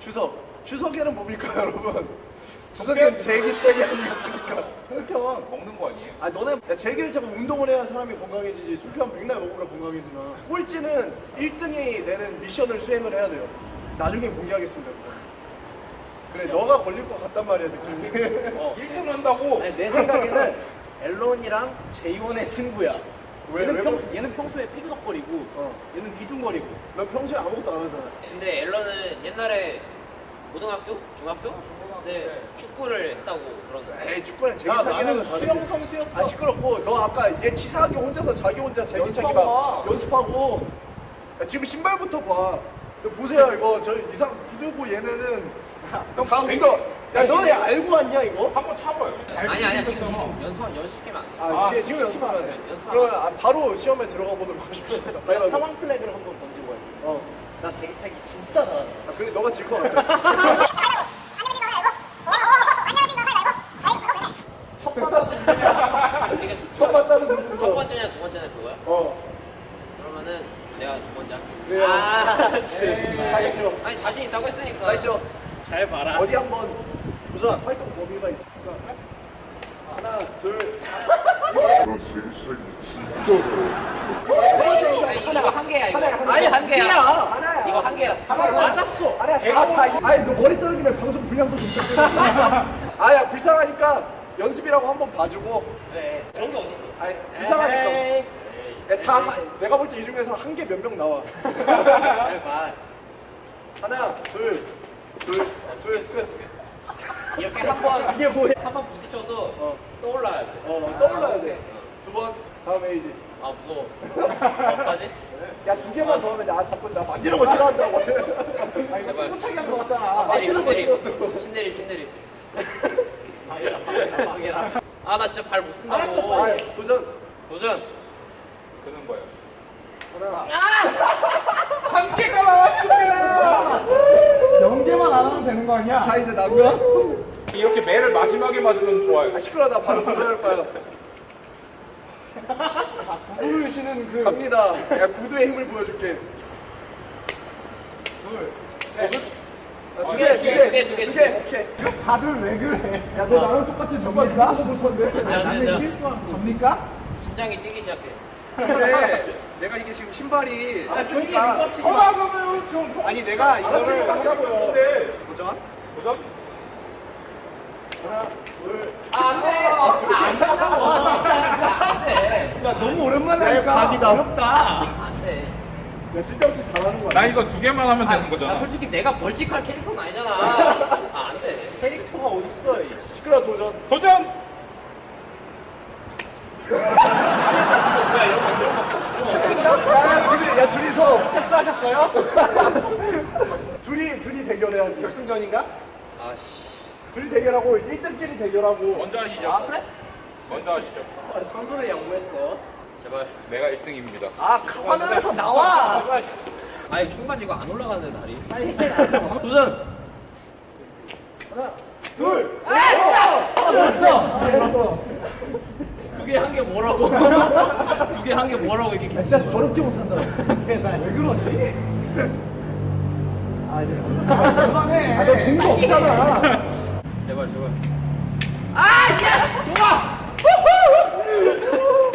주석. 주석에는 뭡니까 여러분? 주석에는 제기 체계 아니겠습니까? 형은 먹는 거 아니에요? 아 너네 야, 제기를 자꾸 운동을 해야 사람이 건강해지지 술편 백날 먹으면 건강해지나 꼴찌는 1등이 내는 미션을 수행을 해야 돼요 나중에 공개하겠습니다 그래 너가 걸릴 것 같단 말이야 느낌이 어, 1등 한다고? 아니, 내 생각에는 앨런이랑 제이원의 승부야. 왜, 얘는, 왜 평, 그래? 얘는 평소에 삐그덕거리고 어. 얘는 뒤뚱거리고. 너 평소에 아무것도 안 하잖아. 근데 앨런은 옛날에 고등학교? 중학교? 네 축구를 했다고 들었는데. 에이 축구는 다르지. 수영 선수였어. 아 시끄럽고. 너 아까 얘 치사하게 혼자서 자기 혼자 제기 차기 막 연습하고 야, 지금 신발부터 봐. 보세요 이거. 저 이상 구두고 얘네는 다 운동 야 너네 알고 왔냐 이거? 한 번 차봐요. 아니 아니야 지금 연습 연습하면 안 돼. 아, 아, 지금, 지금 연습하면 돼. 연습하면 그러면 아, 바로 시험에 들어가 보도록 하십시오. 나 가위바위보. 사망 플래그를 한번 던지고 할게 어. 나 제기차기 진짜 잘한다 아, 그래, 너가 질 것 같아. 첫 봤다는 지금 첫 봤다는 첫 눈부터. 번째냐 두 번째냐 그거야? 어. 그러면은 내가 두 번째 할게. 그래요. 아 그렇지 가시죠. 아니 자신 있다고 했으니까. 가시죠. 잘 봐라 어디 한번 도전 활동 범위가 있으니까. 하나, 둘. 아니, 이거 한 개야 이거. 하나야, 하나. 아니 한 개야. 하나야. 이거 한 개야. 하나 맞았어 아니야, 다, 다. 이- 아니, 너 머리 자르기면 방송 분량도 진짜 뜨는 아야, 불쌍하니까 연습이라고 한번 봐주고. 그래 그런 게 어딨어? 아니, 불쌍하니까. 에이, 야, 다, 한- 내가 볼 때 이 중에서 한 개 몇 명 나와. 하나, 둘, 둘, 둘, 끝. 이렇게 한번 이게 뭐야? 한번 부딪혀서 어. 떠올라야 돼. 어, 떠올라야 돼. 두 번, 다음 에이지. 아 무서워. 어떡하지? 야, 두 개만 더 하면 나 자꾸 나 만지는 거 싫어한다고. 아니, 제발. 스포차기 한거 같잖아. 만지는 거 싫어. 방해라 방해라 아나 진짜 발 못 쓴다고. 알았어, 아, 도전. 도전. 되는 거예요. 하나. 한 개가 나왔습니다. 되는 거 아니야? 자, 이제 난 거야? 이렇게 매를 마지막에 맞으면 좋아요. 아, 시끄러워. 나 바로 도전할 거야. 구를 쉬는 그 갑니다. 야, 구두의 힘을 보여줄게. 둘, 셋. 아, 두 개, 두 개, 두 개, 두 개, 두두 개. 개. 오케이. 다들 왜 그래? 야, 너 나랑 똑같은 전반이다? 볼 건데. 나는 야. 실수한 거. 갑니까? 심장이 뛰기 시작해. 근데 내가 이게 지금 신발이 아 그러니까 허가잖아요, 좀. 아니 내가 이거를 알았으니까 하자고요. 도전 도전? 하나 둘 아, 안 돼. 안 돼. 야 너무 오랜만에 내 하니까 각이다. 어렵다. 안 돼. 야, 쓸데없이 잘하는 거야 나 이거 두 개만 하면 되는 아, 거잖아. 솔직히 내가 벌칙할 캐릭터는 아니잖아. 아, 안 돼. 캐릭터가 어딨어 이. 시끄러 도전 도전! 야 둘이 야 패스하셨어요? 둘이 둘이 대결해야지 결승전인가? 아씨. 둘이 대결하고 1등끼리 대결하고 먼저 하시죠. 아 그래? 먼저 하시죠. 아, 선수를 양보했어 제발. 내가 1등입니다. 아 화면에서 나와 아니, 총까지 이거 안 올라가는데, 날이. 빨리 해놨어 도전 하나 둘 됐어. 두 개한개 뭐라고? 두 개한개 뭐라고 이렇게 야, 진짜 더럽게 못한다 왜 그러지? 아 이제 그만해. 아너 종도 없잖아 제발, 제발.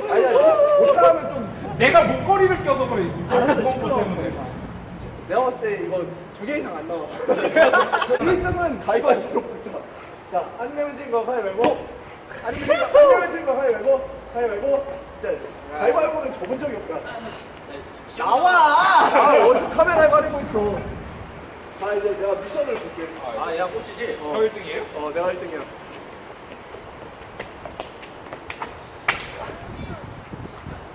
아니야 못하면 좀 내가 목걸이를 껴서 그래. 알았어, 이거 시끄러워. 때문에. 내가 봤을 때 이거 두 개 이상 안 나와 1등은 가위바위보로 먹자 자 안 내면 진거 가위바위보 안 내면 진거 안 내면 진거 가위바위보 가위바위보 진짜 가위바위보는 접은 적이 없다. 나와! 아 어디서 카메라에 가리고 있어? 자 이제 내가 미션을 줄게. 아 얘가 꽂히지? 저 1등이에요? 어 내가 1등이야.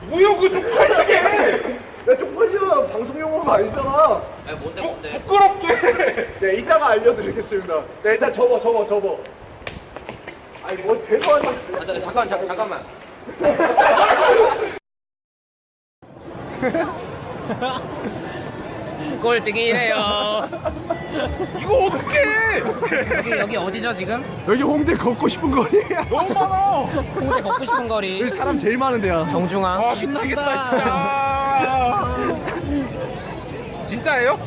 뭐야, 그거 해! 야 쪽팔려. 방송 용어가 아니잖아. 아니, 뭔데, 뭔데? 부끄럽게! 네 이따가 알려드리겠습니다. 네 일단 접어 접어 접어 아니 뭐 대도 안 돼. 아, 잠깐, 잠깐, 잠깐, 잠깐만. 꼴등이래요. 이거 어떡해! 여기, 여기 어디죠, 지금? 여기 홍대 걷고 싶은 거리야 너무 많아! 홍대 걷고 싶은 거리. 여기 사람 제일 많은 데야 정중앙. 아, 미치겠다, 진짜! 진짜예요?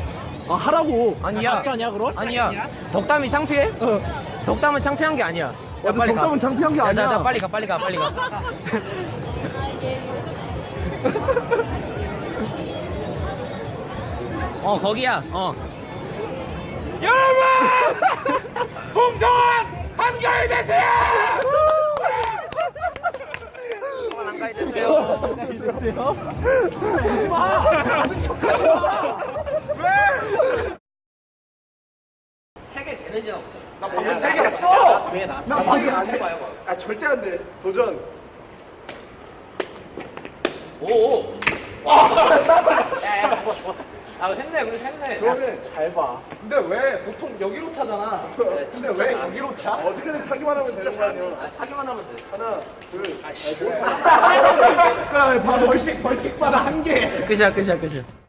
아 하라고. 아니야. 가짜냐 그럼? 아니야. 덕담이 창피해? 덕담은 창피한 게 아니야. 야, 맞아, 빨리 가. 창피한 게 야, 아니야. 자, 자, 빨리 가, 빨리 가, 빨리 가. 어, 거기야. 어. 여러분! 풍성한 한가위 되세요! 한가위 되세요. 세개 되는지 나나 방금 세개 했어. 왜 나? 나 방금 안 돼. 아 절대 안 돼. 도전. 야야 아 했네 그래서 했네 그러면 잘 봐. 근데 왜 보통 여기로 차잖아. 근데 왜 여기로 차? 어떻게든 차기만 하면 되는 거 아니야. 아 차기만 하면 돼 하나, 둘, 아, 아, 못 벌칙 벌칙 받아 한 개. 끝이야, 끝이야, 끝이야.